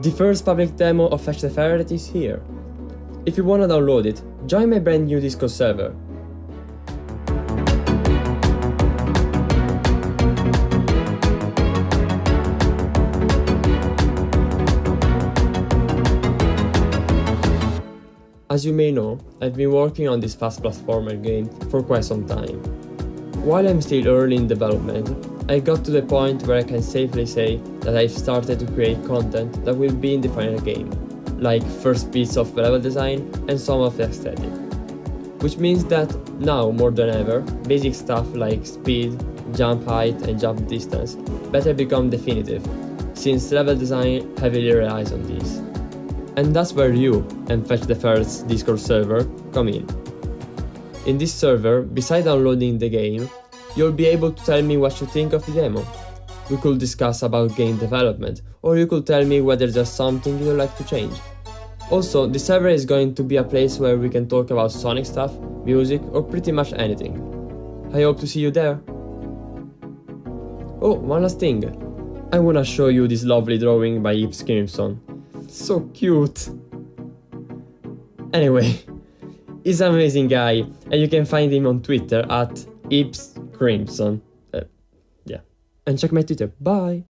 The first public demo of Fetch the Ferret is here. If you wanna download it, join my brand new Discord server. As you may know, I've been working on this fast platformer game for quite some time. While I'm still early in development, I got to the point where I can safely say that I've started to create content that will be in the final game, like first bits of level design and some of the aesthetic. Which means that now more than ever, basic stuff like speed, jump height and jump distance better become definitive, since level design heavily relies on these. And that's where you and Fetch the Ferret's Discord server come in. In this server, beside downloading the game, you'll be able to tell me what you think of the demo. We could discuss about game development, or you could tell me whether there's something you'd like to change. Also, the server is going to be a place where we can talk about Sonic stuff, music, or pretty much anything. I hope to see you there. Oh, one last thing. I wanna show you this lovely drawing by Yves Crimson. so cute. Anyway, he's an amazing guy, and you can find him on Twitter at Yves Crimson. Uh, yeah. And check my Twitter. Bye!